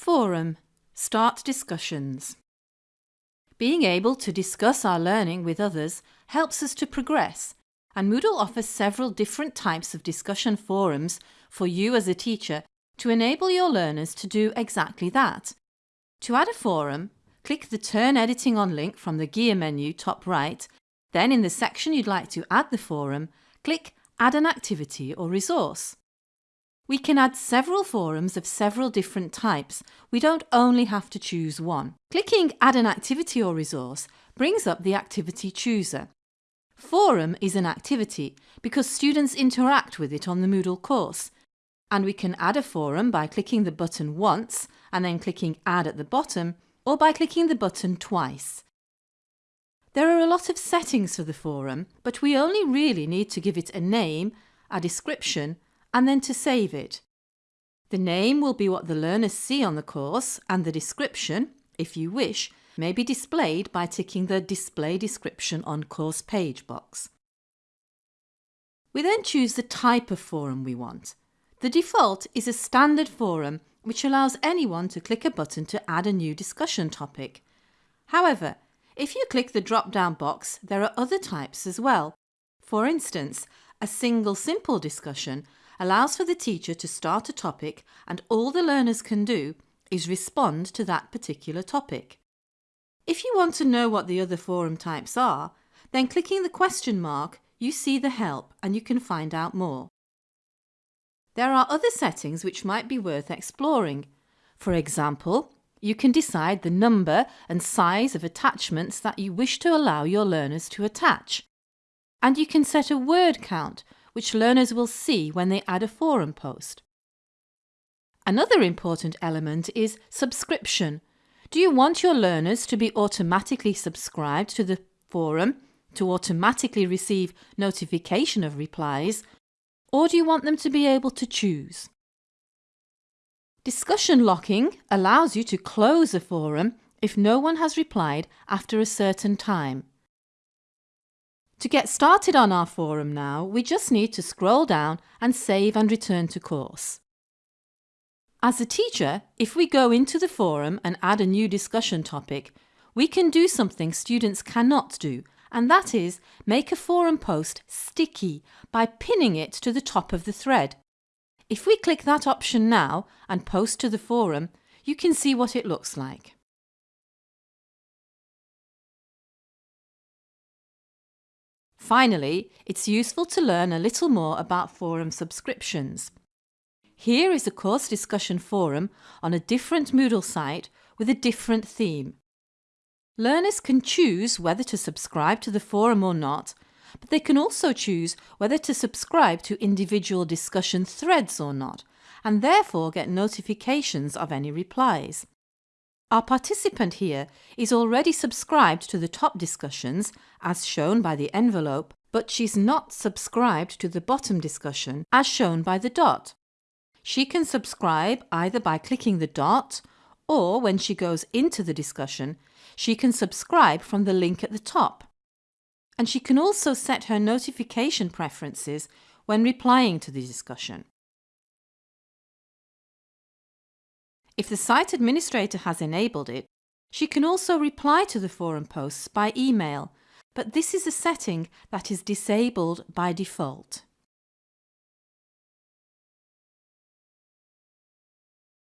Forum Start discussions. Being able to discuss our learning with others helps us to progress and Moodle offers several different types of discussion forums for you as a teacher to enable your learners to do exactly that. To add a forum, click the Turn Editing on link from the gear menu top right, then in the section you'd like to add the forum, click Add an activity or resource. We can add several forums of several different types. We don't only have to choose one. Clicking Add an activity or resource brings up the activity chooser. Forum is an activity because students interact with it on the Moodle course. And we can add a forum by clicking the button once and then clicking Add at the bottom or by clicking the button twice. There are a lot of settings for the forum, but we only really need to give it a name, a description and then to save it. The name will be what the learners see on the course and the description, if you wish, may be displayed by ticking the Display Description on Course Page box. We then choose the type of forum we want. The default is a standard forum which allows anyone to click a button to add a new discussion topic. However, if you click the drop-down box, there are other types as well. For instance, a single simple discussion allows for the teacher to start a topic and all the learners can do is respond to that particular topic. If you want to know what the other forum types are, then clicking the question mark, you see the help and you can find out more. There are other settings which might be worth exploring. For example, you can decide the number and size of attachments that you wish to allow your learners to attach. And you can set a word count which learners will see when they add a forum post. Another important element is subscription. Do you want your learners to be automatically subscribed to the forum to automatically receive notification of replies or do you want them to be able to choose? Discussion locking allows you to close a forum if no one has replied after a certain time. To get started on our forum now, we just need to scroll down and save and return to course. As a teacher, if we go into the forum and add a new discussion topic, we can do something students cannot do, and that is make a forum post sticky by pinning it to the top of the thread. If we click that option now and post to the forum, you can see what it looks like. Finally, it's useful to learn a little more about forum subscriptions. Here is a course discussion forum on a different Moodle site with a different theme. Learners can choose whether to subscribe to the forum or not, but they can also choose whether to subscribe to individual discussion threads or not, and therefore get notifications of any replies. Our participant here is already subscribed to the top discussions, as shown by the envelope, but she's not subscribed to the bottom discussion, as shown by the dot. She can subscribe either by clicking the dot, or when she goes into the discussion, she can subscribe from the link at the top. And she can also set her notification preferences when replying to the discussion. If the site administrator has enabled it, she can also reply to the forum posts by email, but this is a setting that is disabled by default.